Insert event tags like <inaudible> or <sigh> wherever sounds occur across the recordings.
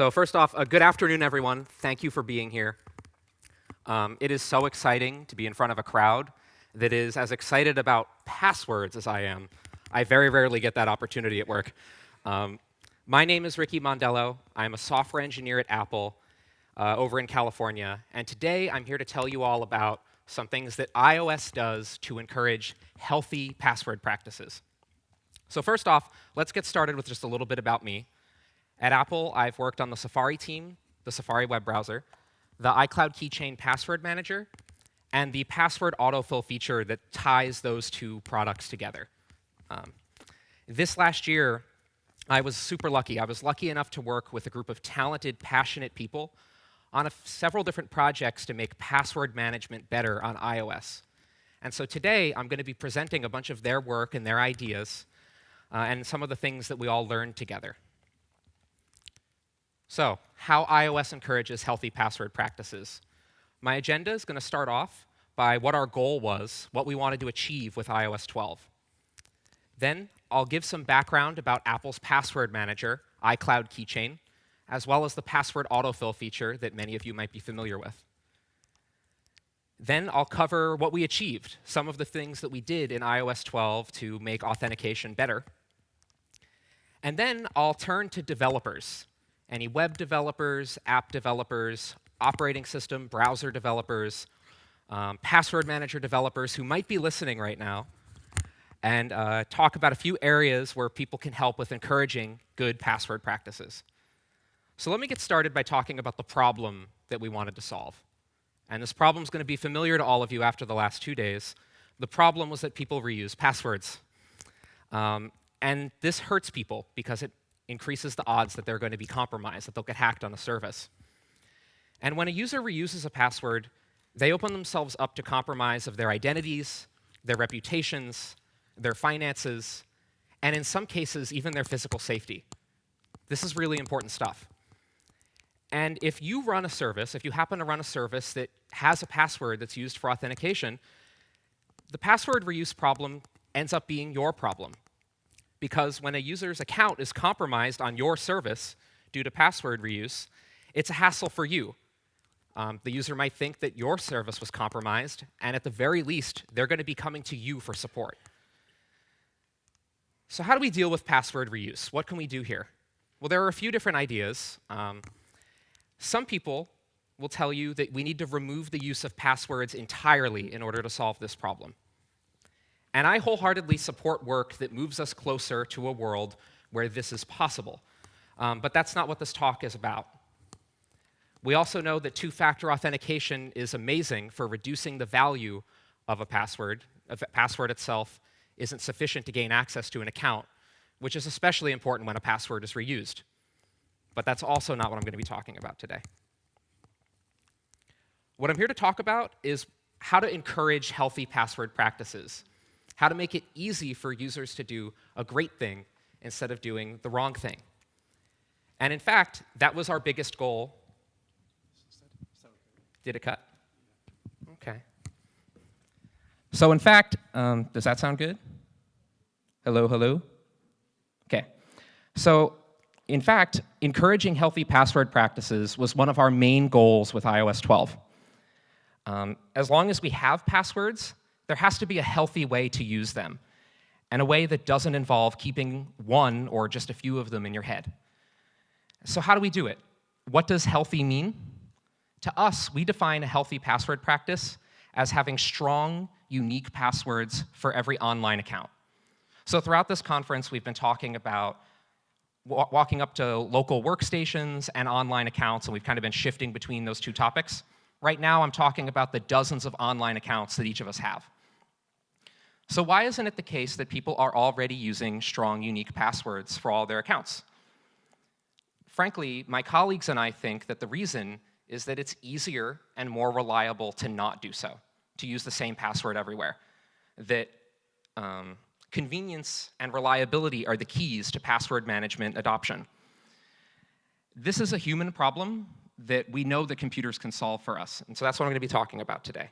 So first off, uh, good afternoon, everyone. Thank you for being here. Um, it is so exciting to be in front of a crowd that is as excited about passwords as I am. I very rarely get that opportunity at work. Um, my name is Ricky Mondello. I'm a software engineer at Apple uh, over in California. And today, I'm here to tell you all about some things that iOS does to encourage healthy password practices. So first off, let's get started with just a little bit about me. At Apple, I've worked on the Safari team, the Safari web browser, the iCloud Keychain password manager, and the password autofill feature that ties those two products together. Um, this last year, I was super lucky. I was lucky enough to work with a group of talented, passionate people on several different projects to make password management better on iOS. And so today, I'm going to be presenting a bunch of their work and their ideas uh, and some of the things that we all learned together. So, how iOS encourages healthy password practices. My agenda is going to start off by what our goal was, what we wanted to achieve with iOS 12. Then I'll give some background about Apple's password manager, iCloud Keychain, as well as the password autofill feature that many of you might be familiar with. Then I'll cover what we achieved, some of the things that we did in iOS 12 to make authentication better. And then I'll turn to developers, any web developers, app developers, operating system, browser developers, um, password manager developers who might be listening right now, and uh, talk about a few areas where people can help with encouraging good password practices. So let me get started by talking about the problem that we wanted to solve. And this problem is going to be familiar to all of you after the last two days. The problem was that people reuse passwords. Um, and this hurts people because it increases the odds that they're going to be compromised, that they'll get hacked on a service. And when a user reuses a password, they open themselves up to compromise of their identities, their reputations, their finances, and in some cases, even their physical safety. This is really important stuff. And if you run a service, if you happen to run a service that has a password that's used for authentication, the password reuse problem ends up being your problem. Because when a user's account is compromised on your service due to password reuse, it's a hassle for you. Um, the user might think that your service was compromised, and at the very least, they're going to be coming to you for support. So how do we deal with password reuse? What can we do here? Well, there are a few different ideas. Um, some people will tell you that we need to remove the use of passwords entirely in order to solve this problem. And I wholeheartedly support work that moves us closer to a world where this is possible. Um, but that's not what this talk is about. We also know that two-factor authentication is amazing for reducing the value of a password, a password itself, isn't sufficient to gain access to an account, which is especially important when a password is reused. But that's also not what I'm going to be talking about today. What I'm here to talk about is how to encourage healthy password practices, how to make it easy for users to do a great thing instead of doing the wrong thing. And in fact, that was our biggest goal. Did it cut? OK. So in fact, um, does that sound good? Hello, hello? OK. So in fact, encouraging healthy password practices was one of our main goals with iOS 12. Um, as long as we have passwords, there has to be a healthy way to use them, and a way that doesn't involve keeping one or just a few of them in your head. So how do we do it? What does healthy mean? To us, we define a healthy password practice as having strong, unique passwords for every online account. So throughout this conference, we've been talking about walking up to local workstations and online accounts, and we've kind of been shifting between those two topics. Right now, I'm talking about the dozens of online accounts that each of us have. So why isn't it the case that people are already using strong, unique passwords for all their accounts? Frankly, my colleagues and I think that the reason is that it's easier and more reliable to not do so, to use the same password everywhere. That um, convenience and reliability are the keys to password management adoption. This is a human problem that we know that computers can solve for us, and so that's what I'm going to be talking about today.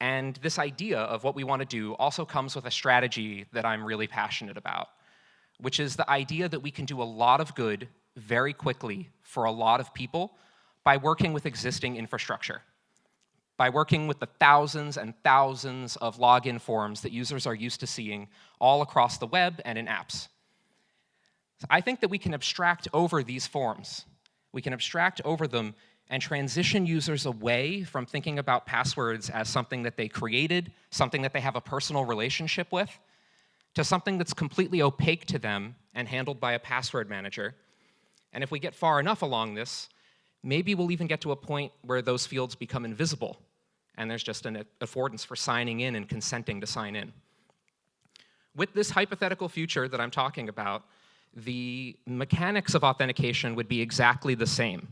And this idea of what we want to do also comes with a strategy that I'm really passionate about, which is the idea that we can do a lot of good very quickly for a lot of people by working with existing infrastructure, by working with the thousands and thousands of login forms that users are used to seeing all across the web and in apps. So I think that we can abstract over these forms. We can abstract over them and transition users away from thinking about passwords as something that they created, something that they have a personal relationship with, to something that's completely opaque to them and handled by a password manager. And if we get far enough along this, maybe we'll even get to a point where those fields become invisible and there's just an affordance for signing in and consenting to sign in. With this hypothetical future that I'm talking about, the mechanics of authentication would be exactly the same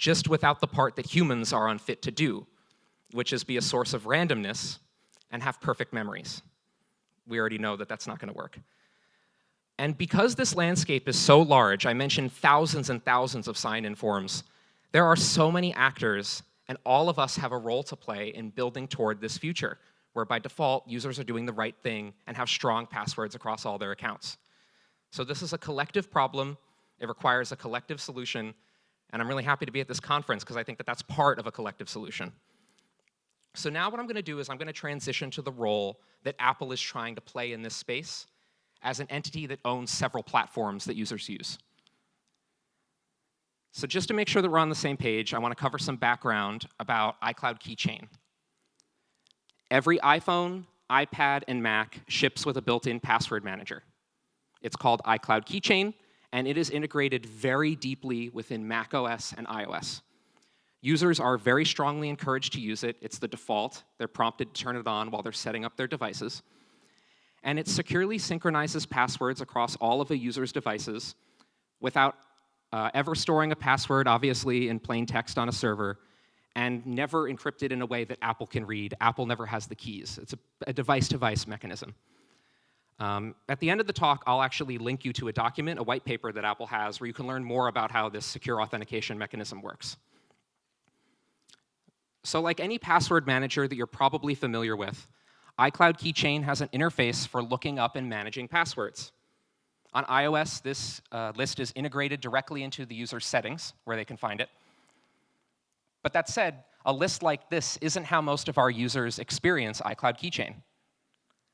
just without the part that humans are unfit to do, which is be a source of randomness and have perfect memories. We already know that that's not going to work. And because this landscape is so large, I mentioned thousands and thousands of sign-in forms, there are so many actors, and all of us have a role to play in building toward this future, where by default, users are doing the right thing and have strong passwords across all their accounts. So this is a collective problem. It requires a collective solution, and I'm really happy to be at this conference because I think that that's part of a collective solution. So now what I'm going to do is I'm going to transition to the role that Apple is trying to play in this space as an entity that owns several platforms that users use. So just to make sure that we're on the same page, I want to cover some background about iCloud Keychain. Every iPhone, iPad, and Mac ships with a built-in password manager. It's called iCloud Keychain, and it is integrated very deeply within macOS and iOS. Users are very strongly encouraged to use it. It's the default. They're prompted to turn it on while they're setting up their devices. And it securely synchronizes passwords across all of a user's devices without uh, ever storing a password, obviously, in plain text on a server, and never encrypted in a way that Apple can read. Apple never has the keys. It's a device-to-device -device mechanism. Um, at the end of the talk, I'll actually link you to a document, a white paper that Apple has, where you can learn more about how this secure authentication mechanism works. So like any password manager that you're probably familiar with, iCloud Keychain has an interface for looking up and managing passwords. On iOS, this uh, list is integrated directly into the user's settings, where they can find it. But that said, a list like this isn't how most of our users experience iCloud Keychain.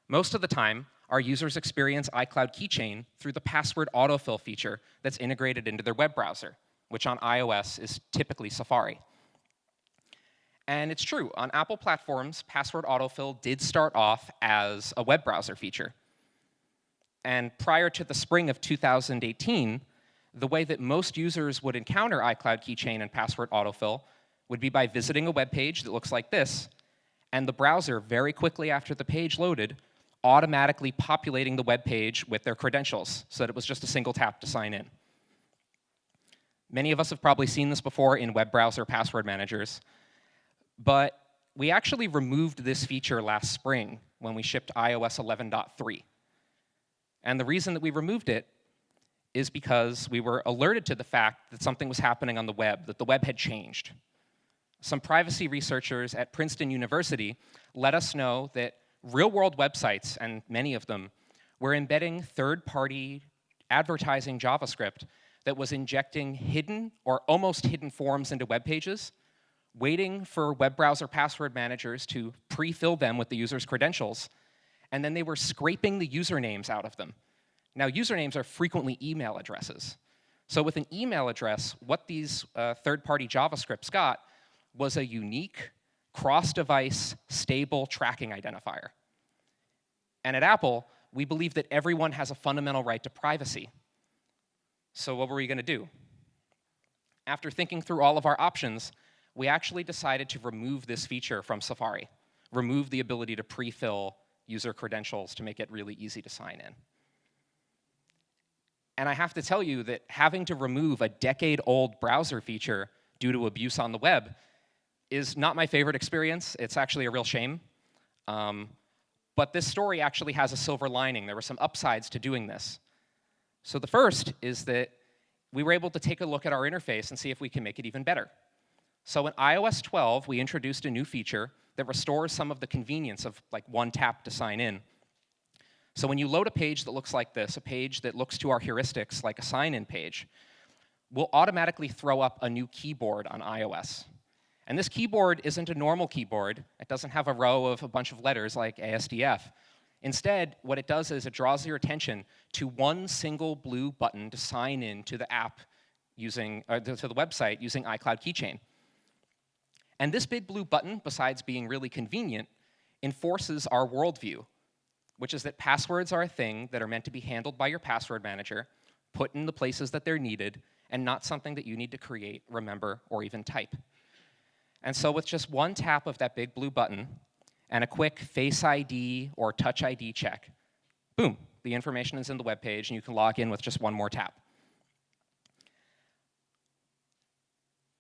Most of the time, our users experience iCloud Keychain through the password autofill feature that's integrated into their web browser, which on iOS is typically Safari. And it's true, on Apple platforms, password autofill did start off as a web browser feature. And prior to the spring of 2018, the way that most users would encounter iCloud Keychain and password autofill would be by visiting a web page that looks like this, and the browser, very quickly after the page loaded, automatically populating the web page with their credentials so that it was just a single tap to sign in. Many of us have probably seen this before in web browser password managers, but we actually removed this feature last spring when we shipped iOS 11.3. And the reason that we removed it is because we were alerted to the fact that something was happening on the web, that the web had changed. Some privacy researchers at Princeton University let us know that real-world websites, and many of them, were embedding third-party advertising JavaScript that was injecting hidden or almost hidden forms into web pages, waiting for web browser password managers to pre-fill them with the user's credentials, and then they were scraping the usernames out of them. Now, usernames are frequently email addresses. So with an email address, what these uh, third-party JavaScripts got was a unique cross-device stable tracking identifier. And at Apple, we believe that everyone has a fundamental right to privacy. So what were we going to do? After thinking through all of our options, we actually decided to remove this feature from Safari, remove the ability to pre-fill user credentials to make it really easy to sign in. And I have to tell you that having to remove a decade-old browser feature due to abuse on the web is not my favorite experience. It's actually a real shame. Um, but this story actually has a silver lining. There were some upsides to doing this. So the first is that we were able to take a look at our interface and see if we can make it even better. So in iOS 12, we introduced a new feature that restores some of the convenience of like one tap to sign in. So when you load a page that looks like this, a page that looks to our heuristics like a sign-in page, we'll automatically throw up a new keyboard on iOS. And this keyboard isn't a normal keyboard. It doesn't have a row of a bunch of letters like ASDF. Instead, what it does is it draws your attention to one single blue button to sign in to the app using, uh, to the website using iCloud Keychain. And this big blue button, besides being really convenient, enforces our worldview, which is that passwords are a thing that are meant to be handled by your password manager, put in the places that they're needed, and not something that you need to create, remember, or even type. And so with just one tap of that big blue button and a quick Face ID or Touch ID check, boom, the information is in the web page and you can log in with just one more tap.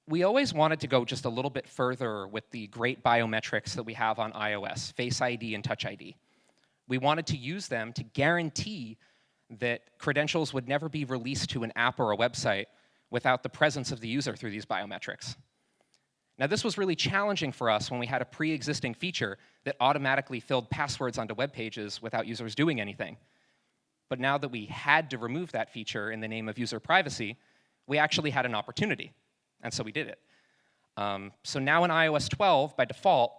We always wanted to go just a little bit further with the great biometrics that we have on iOS, Face ID and Touch ID. We wanted to use them to guarantee that credentials would never be released to an app or a website without the presence of the user through these biometrics. Now, this was really challenging for us when we had a pre-existing feature that automatically filled passwords onto web pages without users doing anything. But now that we had to remove that feature in the name of user privacy, we actually had an opportunity, and so we did it. Um, so now in iOS 12, by default,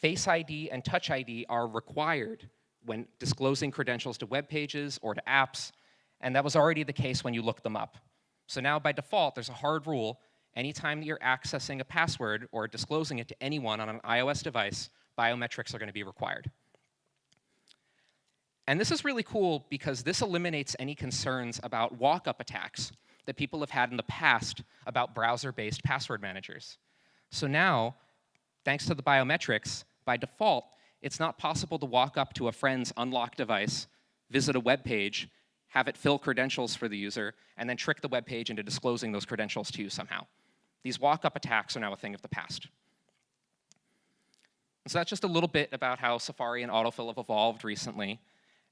Face ID and Touch ID are required when disclosing credentials to web pages or to apps, and that was already the case when you looked them up. So now by default, there's a hard rule anytime that you're accessing a password or disclosing it to anyone on an iOS device, biometrics are going to be required. And this is really cool because this eliminates any concerns about walk-up attacks that people have had in the past about browser-based password managers. So now, thanks to the biometrics, by default, it's not possible to walk up to a friend's unlocked device, visit a web page, have it fill credentials for the user, and then trick the web page into disclosing those credentials to you somehow. These walk-up attacks are now a thing of the past. So that's just a little bit about how Safari and autofill have evolved recently.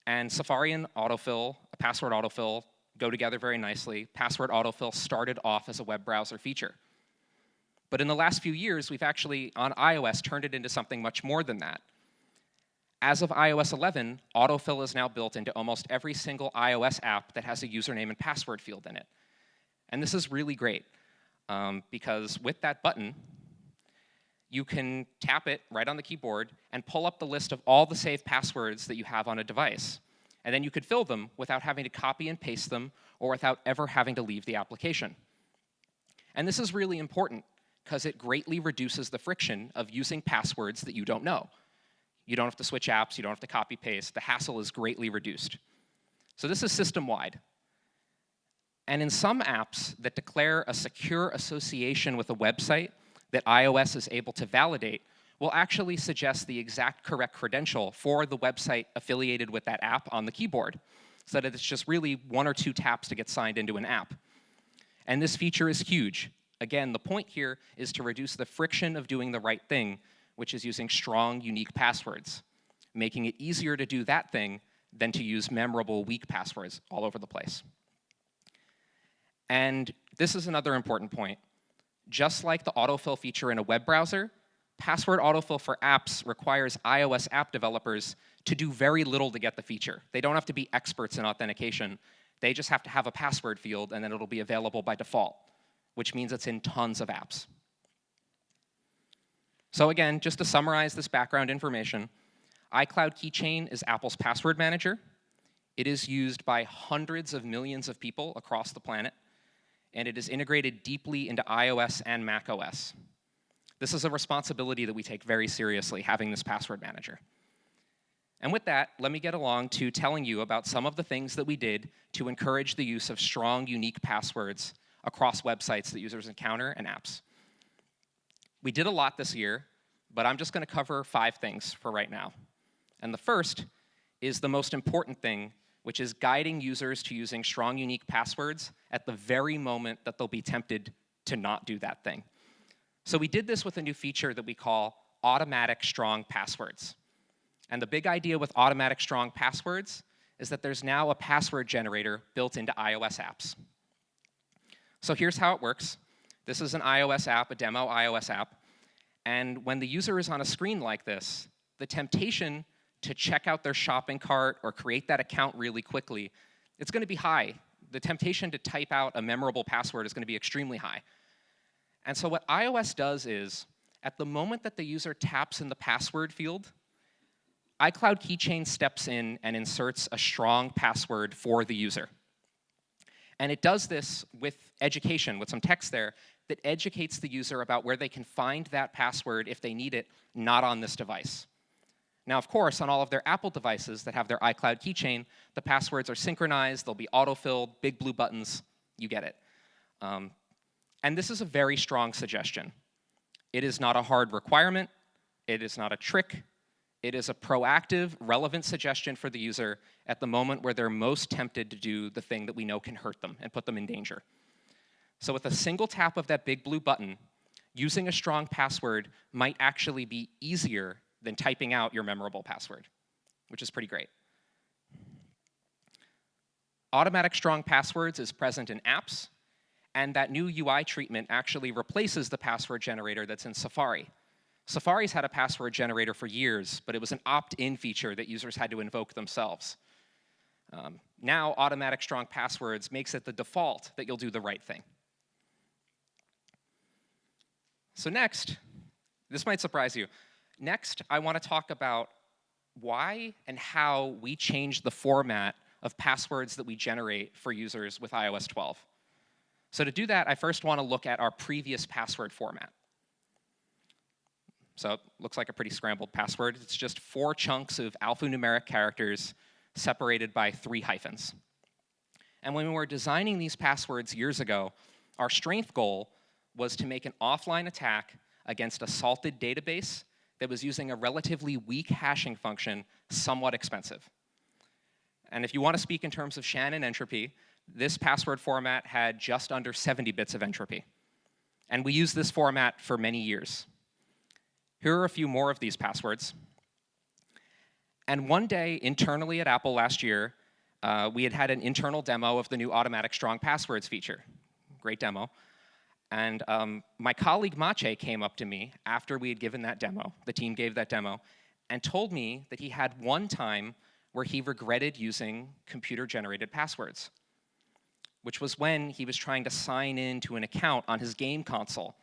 And Safari and autofill, uh, password autofill, go together very nicely. Password autofill started off as a web browser feature. But in the last few years, we've actually, on iOS, turned it into something much more than that. As of iOS 11, autofill is now built into almost every single iOS app that has a username and password field in it. And this is really great um, because with that button, you can tap it right on the keyboard and pull up the list of all the saved passwords that you have on a device. And then you could fill them without having to copy and paste them or without ever having to leave the application. And this is really important because it greatly reduces the friction of using passwords that you don't know. You don't have to switch apps, you don't have to copy paste. The hassle is greatly reduced. So this is system-wide. And in some apps that declare a secure association with a website that iOS is able to validate, will actually suggest the exact correct credential for the website affiliated with that app on the keyboard, so that it's just really one or two taps to get signed into an app. And this feature is huge. Again, the point here is to reduce the friction of doing the right thing, which is using strong, unique passwords, making it easier to do that thing than to use memorable, weak passwords all over the place. And this is another important point. Just like the autofill feature in a web browser, password autofill for apps requires iOS app developers to do very little to get the feature. They don't have to be experts in authentication. They just have to have a password field and then it'll be available by default, which means it's in tons of apps. So again, just to summarize this background information, iCloud Keychain is Apple's password manager. It is used by hundreds of millions of people across the planet and it is integrated deeply into iOS and macOS. This is a responsibility that we take very seriously, having this password manager. And with that, let me get along to telling you about some of the things that we did to encourage the use of strong, unique passwords across websites that users encounter and apps. We did a lot this year, but I'm just going to cover five things for right now. And the first is the most important thing which is guiding users to using strong, unique passwords at the very moment that they'll be tempted to not do that thing. So we did this with a new feature that we call automatic strong passwords. And the big idea with automatic strong passwords is that there's now a password generator built into iOS apps. So here's how it works. This is an iOS app, a demo iOS app. And when the user is on a screen like this, the temptation to check out their shopping cart or create that account really quickly, it's going to be high the temptation to type out a memorable password is going to be extremely high. And so what iOS does is, at the moment that the user taps in the password field, iCloud Keychain steps in and inserts a strong password for the user. And it does this with education, with some text there, that educates the user about where they can find that password if they need it, not on this device. Now, of course, on all of their Apple devices that have their iCloud keychain, the passwords are synchronized, they'll be auto-filled, big blue buttons, you get it. Um, and this is a very strong suggestion. It is not a hard requirement, it is not a trick, it is a proactive, relevant suggestion for the user at the moment where they're most tempted to do the thing that we know can hurt them and put them in danger. So with a single tap of that big blue button, using a strong password might actually be easier than typing out your memorable password, which is pretty great. Automatic strong passwords is present in apps, and that new UI treatment actually replaces the password generator that's in Safari. Safari's had a password generator for years, but it was an opt-in feature that users had to invoke themselves. Um, now, automatic strong passwords makes it the default that you'll do the right thing. So next, this might surprise you. Next, I want to talk about why and how we change the format of passwords that we generate for users with iOS 12. So to do that, I first want to look at our previous password format. So it looks like a pretty scrambled password. It's just four chunks of alphanumeric characters separated by three hyphens. And when we were designing these passwords years ago, our strength goal was to make an offline attack against a salted database that was using a relatively weak hashing function, somewhat expensive. And if you want to speak in terms of Shannon entropy, this password format had just under 70 bits of entropy. And we used this format for many years. Here are a few more of these passwords. And one day, internally at Apple last year, uh, we had had an internal demo of the new automatic strong passwords feature. Great demo. And um, my colleague Maciej came up to me after we had given that demo, the team gave that demo, and told me that he had one time where he regretted using computer-generated passwords, which was when he was trying to sign in to an account on his game console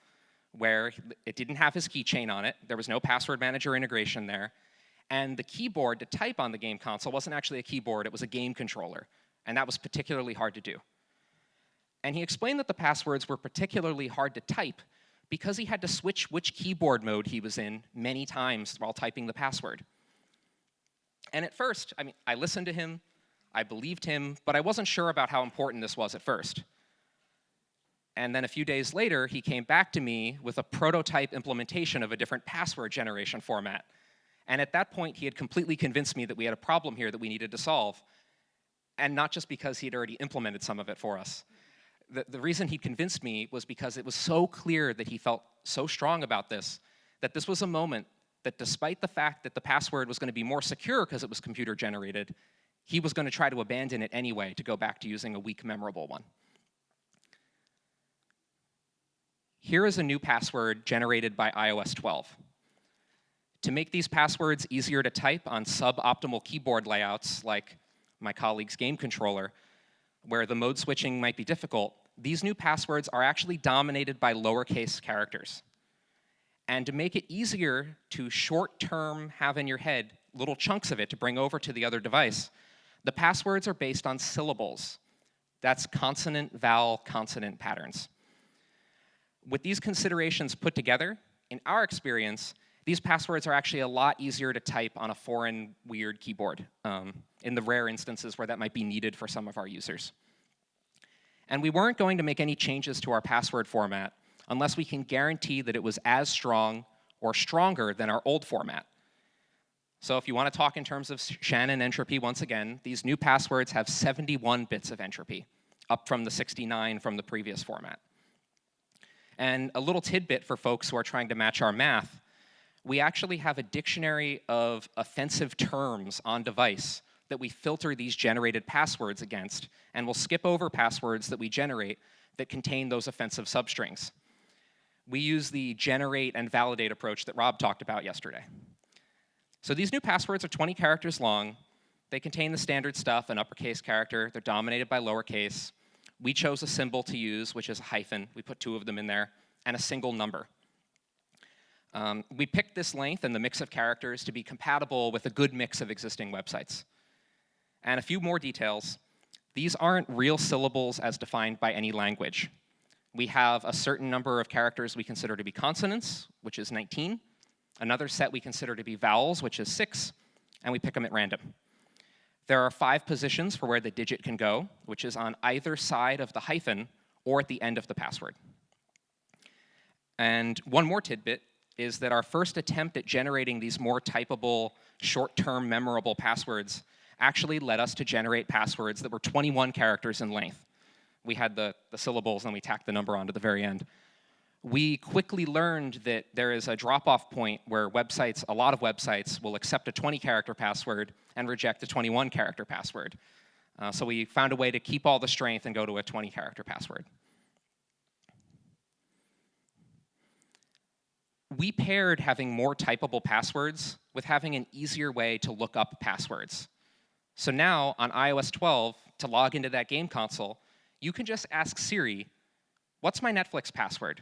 where it didn't have his keychain on it. There was no password manager integration there. And the keyboard to type on the game console wasn't actually a keyboard, it was a game controller. And that was particularly hard to do. And he explained that the passwords were particularly hard to type because he had to switch which keyboard mode he was in many times while typing the password. And at first, I mean, I listened to him, I believed him, but I wasn't sure about how important this was at first. And then a few days later, he came back to me with a prototype implementation of a different password generation format. And at that point, he had completely convinced me that we had a problem here that we needed to solve. And not just because he had already implemented some of it for us. The, the reason he convinced me was because it was so clear that he felt so strong about this, that this was a moment that despite the fact that the password was going to be more secure because it was computer generated, he was going to try to abandon it anyway to go back to using a weak memorable one. Here is a new password generated by iOS 12. To make these passwords easier to type on suboptimal keyboard layouts like my colleague's game controller, where the mode switching might be difficult, these new passwords are actually dominated by lowercase characters. And to make it easier to short-term have in your head little chunks of it to bring over to the other device, the passwords are based on syllables. That's consonant, vowel, consonant patterns with these considerations put together, in our experience, these passwords are actually a lot easier to type on a foreign, weird keyboard, um, in the rare instances where that might be needed for some of our users. And we weren't going to make any changes to our password format unless we can guarantee that it was as strong or stronger than our old format. So if you want to talk in terms of Shannon entropy once again, these new passwords have 71 bits of entropy, up from the 69 from the previous format. And a little tidbit for folks who are trying to match our math, we actually have a dictionary of offensive terms on device that we filter these generated passwords against, and we'll skip over passwords that we generate that contain those offensive substrings. We use the generate and validate approach that Rob talked about yesterday. So these new passwords are 20 characters long. They contain the standard stuff, an uppercase character. They're dominated by lowercase. we chose a symbol to use, which is a hyphen. We put two of them in there, and a single number. Um, we picked this length and the mix of characters to be compatible with a good mix of existing websites. And a few more details. These aren't real syllables as defined by any language. We have a certain number of characters we consider to be consonants, which is 19, another set we consider to be vowels, which is 6, and we pick them at random. There are five positions for where the digit can go, which is on either side of the hyphen or at the end of the password. And one more tidbit is that our first attempt at generating these more typable, short-term memorable passwords actually led us to generate passwords that were 21 characters in length. We had the, the syllables and we tacked the number onto the very end. We quickly learned that there is a drop-off point where websites, a lot of websites, will accept a 20-character password and reject a 21-character password. Uh, so we found a way to keep all the strength and go to a 20-character password. We paired having more typable passwords with having an easier way to look up passwords. So now on iOS 12, to log into that game console, you can just ask Siri, what's my Netflix password?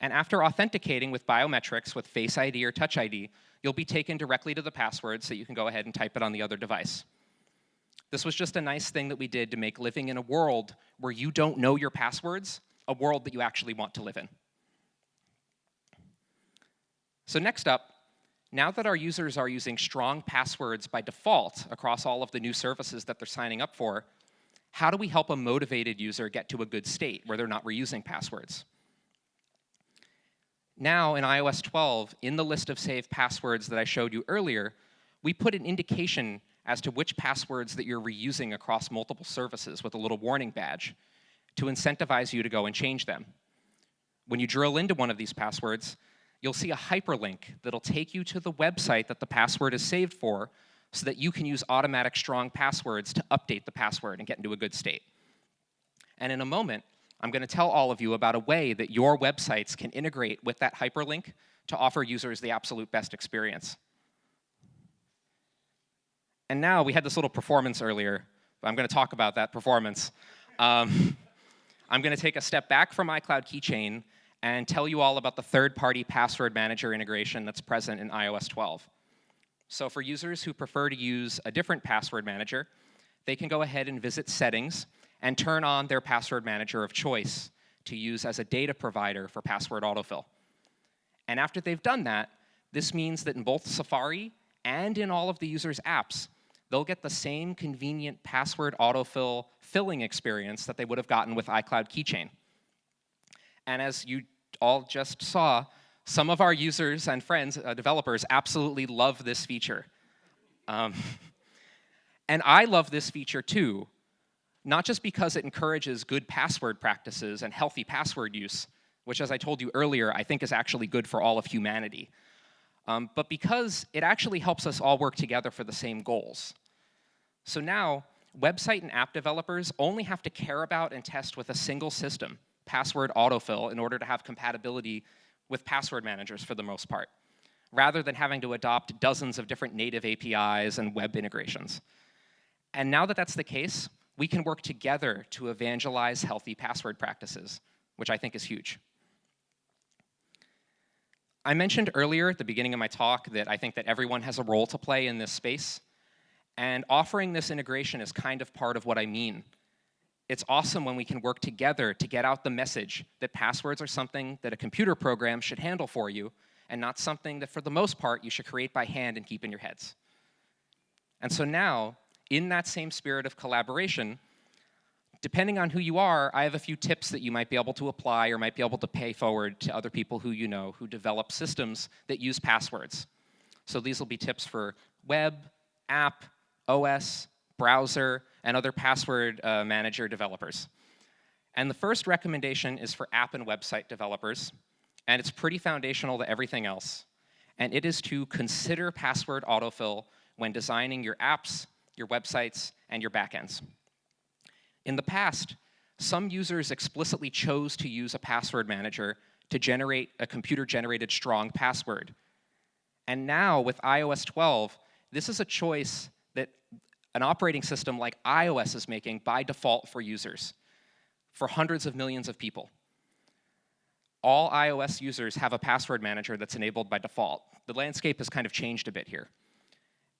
And after authenticating with biometrics with Face ID or Touch ID, you'll be taken directly to the password so you can go ahead and type it on the other device. This was just a nice thing that we did to make living in a world where you don't know your passwords a world that you actually want to live in. So next up, now that our users are using strong passwords by default across all of the new services that they're signing up for, how do we help a motivated user get to a good state where they're not reusing passwords? Now in iOS 12, in the list of saved passwords that I showed you earlier, we put an indication as to which passwords that you're reusing across multiple services with a little warning badge to incentivize you to go and change them. When you drill into one of these passwords, you'll see a hyperlink that'll take you to the website that the password is saved for so that you can use automatic strong passwords to update the password and get into a good state. And in a moment, I'm going to tell all of you about a way that your websites can integrate with that hyperlink to offer users the absolute best experience. And now, we had this little performance earlier, but I'm going to talk about that performance. Um, <laughs> I'm going to take a step back from iCloud Keychain and tell you all about the third-party password manager integration that's present in iOS 12. So for users who prefer to use a different password manager, they can go ahead and visit Settings and turn on their password manager of choice to use as a data provider for password autofill. And after they've done that, this means that in both Safari and in all of the user's apps, they'll get the same convenient password autofill filling experience that they would have gotten with iCloud Keychain. And as you all just saw, some of our users and friends, uh, developers, absolutely love this feature. Um, <laughs> and I love this feature too, not just because it encourages good password practices and healthy password use, which as I told you earlier, I think is actually good for all of humanity, um, but because it actually helps us all work together for the same goals. So now, website and app developers only have to care about and test with a single system, password autofill in order to have compatibility with password managers for the most part, rather than having to adopt dozens of different native APIs and web integrations. And now that that's the case, we can work together to evangelize healthy password practices, which I think is huge. I mentioned earlier at the beginning of my talk that I think that everyone has a role to play in this space, and offering this integration is kind of part of what I mean it's awesome when we can work together to get out the message that passwords are something that a computer program should handle for you and not something that for the most part you should create by hand and keep in your heads. And so now, in that same spirit of collaboration, depending on who you are, I have a few tips that you might be able to apply or might be able to pay forward to other people who you know who develop systems that use passwords. So these will be tips for web, app, OS, browser, and other password uh, manager developers. And the first recommendation is for app and website developers, and it's pretty foundational to everything else. And it is to consider password autofill when designing your apps, your websites, and your backends. In the past, some users explicitly chose to use a password manager to generate a computer-generated strong password. And now, with iOS 12, this is a choice that an operating system like iOS is making by default for users. for hundreds of millions of people. All iOS users have a password manager that's enabled by default. The landscape has kind of changed a bit here.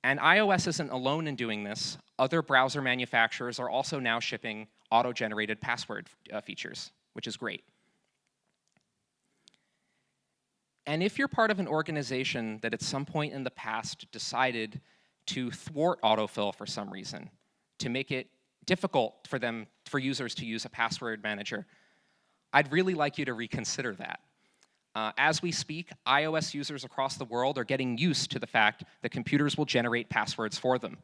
And iOS isn't alone in doing this. Other browser manufacturers are also now shipping auto-generated password uh, features, which is great. And if you're part of an organization that at some point in the past decided to thwart autofill for some reason, to make it difficult for them, for users to use a password manager, I'd really like you to reconsider that. Uh, as we speak, iOS users across the world are getting used to the fact that computers will generate passwords for them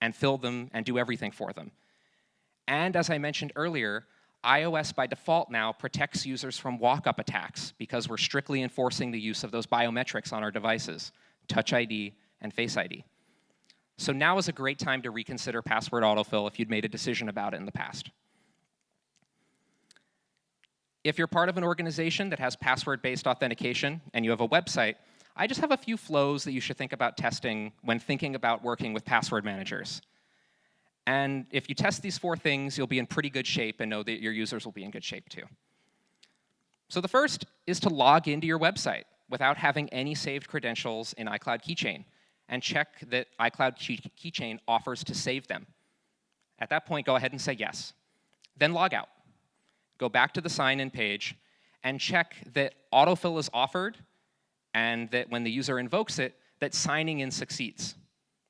and fill them and do everything for them. And as I mentioned earlier, iOS by default now protects users from walk-up attacks because we're strictly enforcing the use of those biometrics on our devices, Touch ID and Face ID. So now is a great time to reconsider password autofill if you'd made a decision about it in the past. If you're part of an organization that has password-based authentication and you have a website, I just have a few flows that you should think about testing when thinking about working with password managers. And if you test these four things, you'll be in pretty good shape and know that your users will be in good shape too. So the first is to log into your website without having any saved credentials in iCloud Keychain and check that iCloud Keychain offers to save them. At that point, go ahead and say yes. Then log out. Go back to the sign-in page and check that autofill is offered and that when the user invokes it, that signing in succeeds.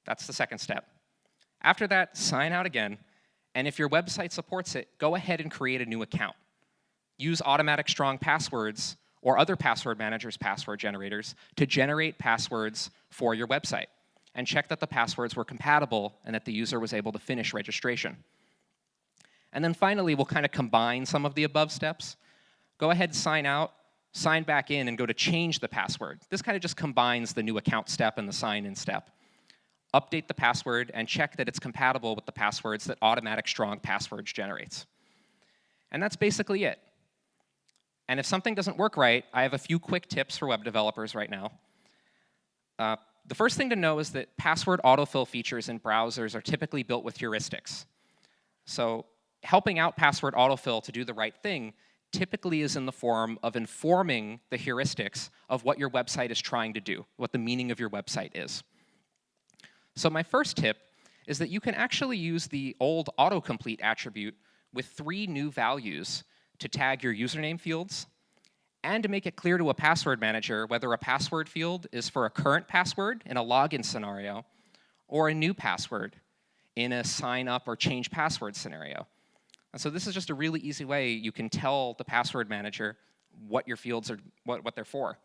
That's the second step. After that, sign out again, and if your website supports it, go ahead and create a new account. Use automatic strong passwords or other password managers' password generators to generate passwords for your website and check that the passwords were compatible and that the user was able to finish registration. And then finally, we'll kind of combine some of the above steps. Go ahead, sign out, sign back in, and go to change the password. This kind of just combines the new account step and the sign-in step update the password, and check that it's compatible with the passwords that Automatic Strong Passwords generates. And that's basically it. And if something doesn't work right, I have a few quick tips for web developers right now. Uh, the first thing to know is that password autofill features in browsers are typically built with heuristics. So helping out password autofill to do the right thing typically is in the form of informing the heuristics of what your website is trying to do, what the meaning of your website is. So my first tip is that you can actually use the old autocomplete attribute with three new values to tag your username fields and to make it clear to a password manager whether a password field is for a current password in a login scenario or a new password in a sign up or change password scenario. And so this is just a really easy way you can tell the password manager what your fields are, what, what they're for.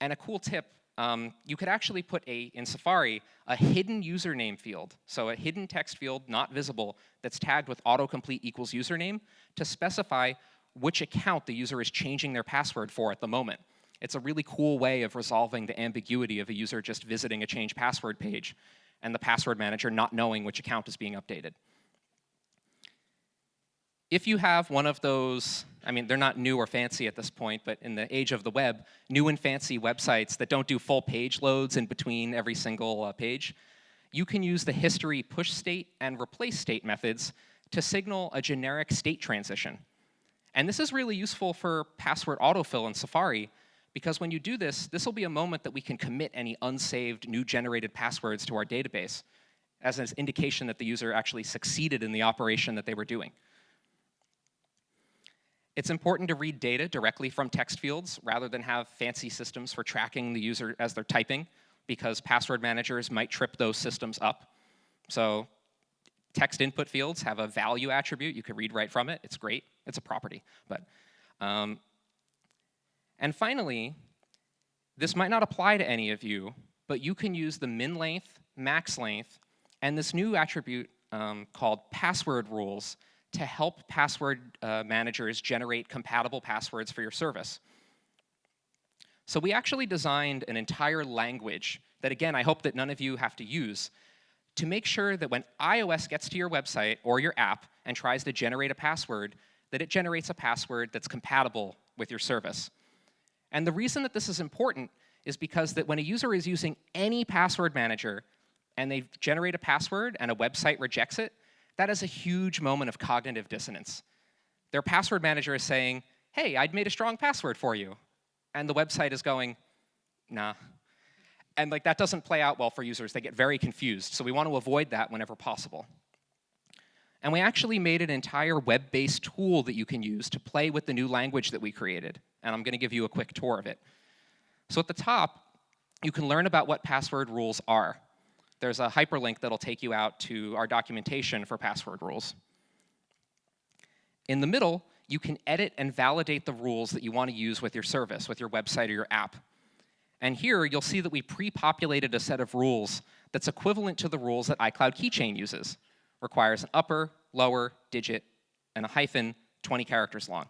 And a cool tip um, you could actually put a, in Safari, a hidden username field, so a hidden text field not visible that's tagged with autocomplete equals username to specify which account the user is changing their password for at the moment. It's a really cool way of resolving the ambiguity of a user just visiting a change password page and the password manager not knowing which account is being updated if you have one of those, I mean, they're not new or fancy at this point, but in the age of the web, new and fancy websites that don't do full page loads in between every single uh, page, you can use the history push state and replace state methods to signal a generic state transition. And this is really useful for password autofill in Safari, because when you do this, this will be a moment that we can commit any unsaved new generated passwords to our database as an indication that the user actually succeeded in the operation that they were doing. It's important to read data directly from text fields rather than have fancy systems for tracking the user as they're typing because password managers might trip those systems up. So text input fields have a value attribute. You can read right from it. It's great. It's a property. But, um, and finally, this might not apply to any of you, but you can use the min length, max length, and this new attribute um, called password rules to help password uh, managers generate compatible passwords for your service. So we actually designed an entire language that, again, I hope that none of you have to use to make sure that when iOS gets to your website or your app and tries to generate a password, that it generates a password that's compatible with your service. And the reason that this is important is because that when a user is using any password manager and they generate a password and a website rejects it, that is a huge moment of cognitive dissonance. their password manager is saying, hey, I'd made a strong password for you. And the website is going, nah. And like that doesn't play out well for users. They get very confused. So we want to avoid that whenever possible. And we actually made an entire web-based tool that you can use to play with the new language that we created. And I'm going to give you a quick tour of it. So at the top, you can learn about what password rules are. There's a hyperlink that'll take you out to our documentation for password rules. In the middle, you can edit and validate the rules that you want to use with your service, with your website or your app. And here, you'll see that we pre-populated a set of rules that's equivalent to the rules that iCloud Keychain uses. Requires an upper, lower, digit, and a hyphen 20 characters long.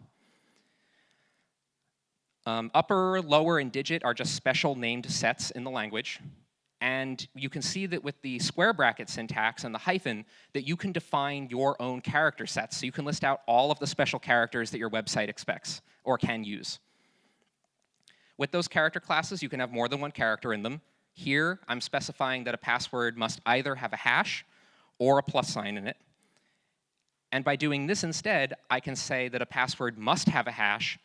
Um, upper, lower, and digit are just special named sets in the language. And you can see that with the square bracket syntax and the hyphen, that you can define your own character sets. So you can list out all of the special characters that your website expects or can use. With those character classes, you can have more than one character in them. Here, I'm specifying that a password must either have a hash or a plus sign in it. And by doing this instead, I can say that a password must have a hash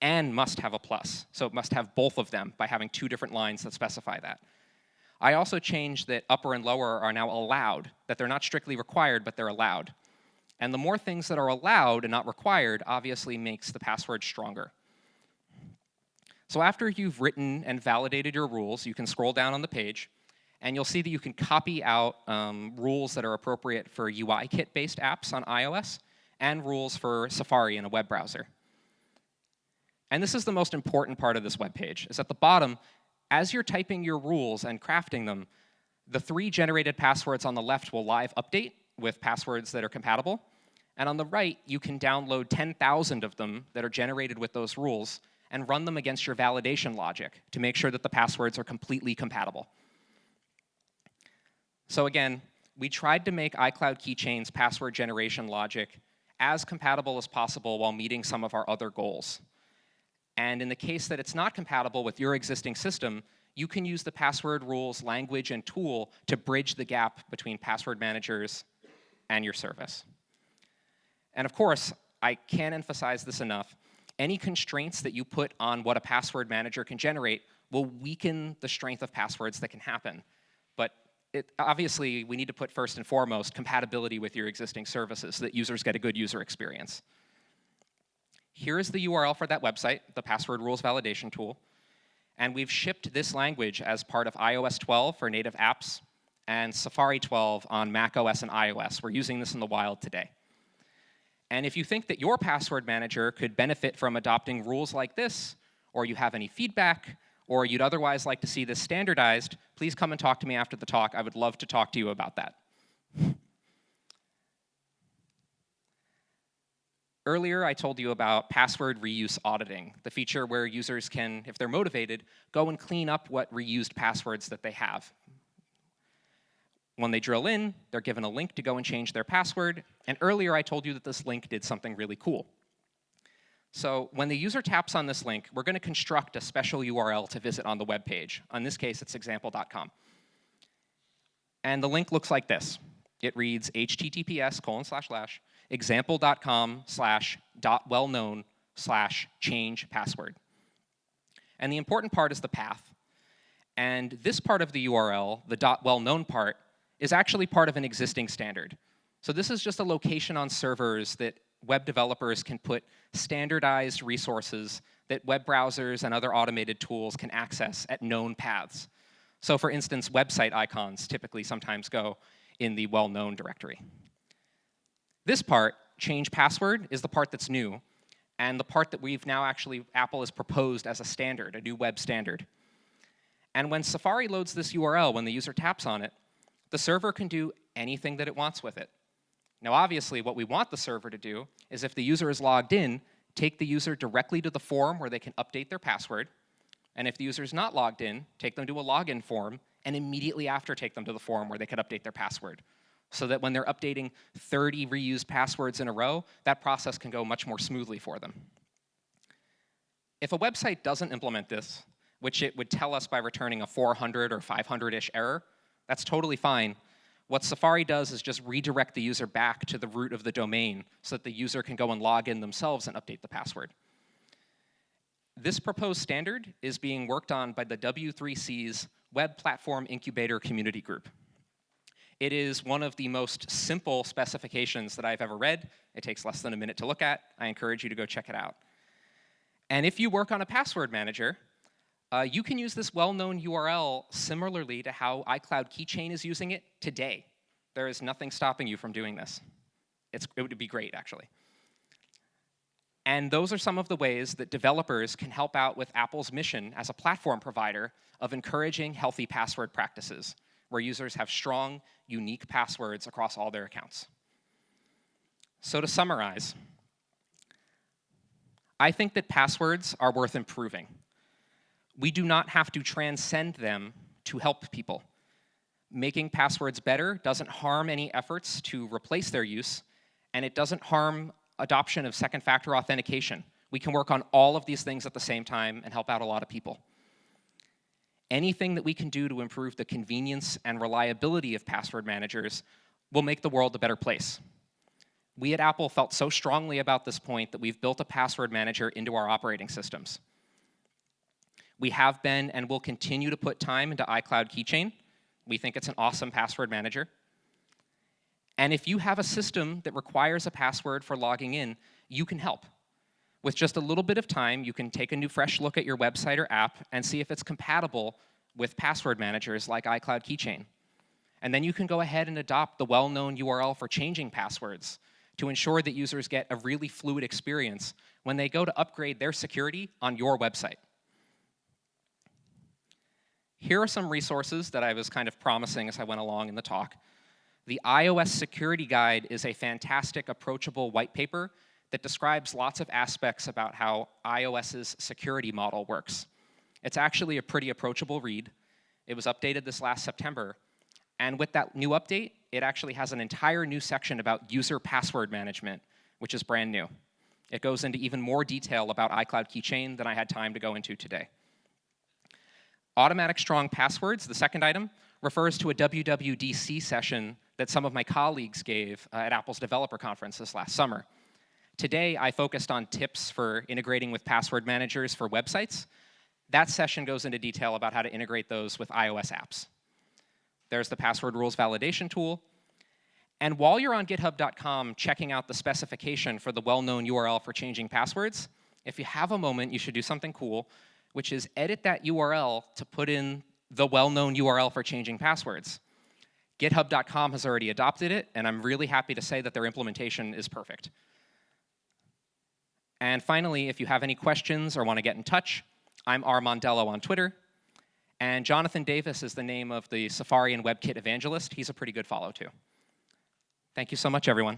and must have a plus. So it must have both of them by having two different lines that specify that. I also changed that upper and lower are now allowed, that they're not strictly required, but they're allowed. And the more things that are allowed and not required obviously makes the password stronger. So after you've written and validated your rules, you can scroll down on the page, and you'll see that you can copy out um, rules that are appropriate for UIKit-based apps on iOS and rules for Safari in a web browser. And this is the most important part of this web page, is at the bottom, as you're typing your rules and crafting them, the three generated passwords on the left will live update with passwords that are compatible. And on the right, you can download 10,000 of them that are generated with those rules and run them against your validation logic to make sure that the passwords are completely compatible. So again, we tried to make iCloud Keychain's password generation logic as compatible as possible while meeting some of our other goals. And in the case that it's not compatible with your existing system, you can use the password rules language and tool to bridge the gap between password managers and your service. And of course, I can't emphasize this enough, any constraints that you put on what a password manager can generate will weaken the strength of passwords that can happen. But it, obviously, we need to put first and foremost compatibility with your existing services so that users get a good user experience. Here is the URL for that website, the password rules validation tool. And we've shipped this language as part of iOS 12 for native apps and Safari 12 on Mac OS and iOS. We're using this in the wild today. And if you think that your password manager could benefit from adopting rules like this, or you have any feedback, or you'd otherwise like to see this standardized, please come and talk to me after the talk. I would love to talk to you about that. <laughs> Earlier, I told you about password reuse auditing, the feature where users can, if they're motivated, go and clean up what reused passwords that they have. When they drill in, they're given a link to go and change their password, and earlier I told you that this link did something really cool. So when the user taps on this link, we're going to construct a special URL to visit on the web page. In this case, it's example.com. And the link looks like this. It reads https colon slash slash example.com slash dot well known slash change password. And the important part is the path. And this part of the URL, the dot well known part, is actually part of an existing standard. So this is just a location on servers that web developers can put standardized resources that web browsers and other automated tools can access at known paths. So for instance, website icons typically sometimes go in the well-known directory. This part, change password, is the part that's new, and the part that we've now actually, Apple has proposed as a standard, a new web standard. And when Safari loads this URL, when the user taps on it, the server can do anything that it wants with it. Now obviously what we want the server to do is if the user is logged in, take the user directly to the form where they can update their password, and if the user is not logged in, take them to a login form, and immediately after take them to the form where they can update their password so that when they're updating 30 reused passwords in a row, that process can go much more smoothly for them. If a website doesn't implement this, which it would tell us by returning a 400 or 500-ish error, that's totally fine. What Safari does is just redirect the user back to the root of the domain so that the user can go and log in themselves and update the password. This proposed standard is being worked on by the W3C's Web Platform Incubator Community Group. It is one of the most simple specifications that I've ever read. It takes less than a minute to look at. I encourage you to go check it out. And if you work on a password manager, uh, you can use this well-known URL similarly to how iCloud Keychain is using it today. There is nothing stopping you from doing this. It's, it would be great, actually. And those are some of the ways that developers can help out with Apple's mission as a platform provider of encouraging healthy password practices, where users have strong, unique passwords across all their accounts. So to summarize, I think that passwords are worth improving we do not have to transcend them to help people. Making passwords better doesn't harm any efforts to replace their use, and it doesn't harm adoption of second factor authentication. We can work on all of these things at the same time and help out a lot of people. Anything that we can do to improve the convenience and reliability of password managers will make the world a better place. We at Apple felt so strongly about this point that we've built a password manager into our operating systems. We have been and will continue to put time into iCloud Keychain. We think it's an awesome password manager. And if you have a system that requires a password for logging in, you can help. With just a little bit of time, you can take a new fresh look at your website or app and see if it's compatible with password managers like iCloud Keychain. And then you can go ahead and adopt the well-known URL for changing passwords to ensure that users get a really fluid experience when they go to upgrade their security on your website. Here are some resources that I was kind of promising as I went along in the talk. The iOS Security Guide is a fantastic, approachable white paper that describes lots of aspects about how iOS's security model works. It's actually a pretty approachable read. It was updated this last September. And with that new update, it actually has an entire new section about user password management, which is brand new. It goes into even more detail about iCloud Keychain than I had time to go into today. Automatic strong passwords, the second item, refers to a WWDC session that some of my colleagues gave uh, at Apple's developer conference this last summer. Today, I focused on tips for integrating with password managers for websites. That session goes into detail about how to integrate those with iOS apps. There's the password rules validation tool. And while you're on github.com checking out the specification for the well-known URL for changing passwords, if you have a moment, you should do something cool which is edit that URL to put in the well-known URL for changing passwords. GitHub.com has already adopted it, and I'm really happy to say that their implementation is perfect. And finally, if you have any questions or want to get in touch, I'm R. Mondello on Twitter. And Jonathan Davis is the name of the Safari and WebKit evangelist. He's a pretty good follow, too. Thank you so much, everyone.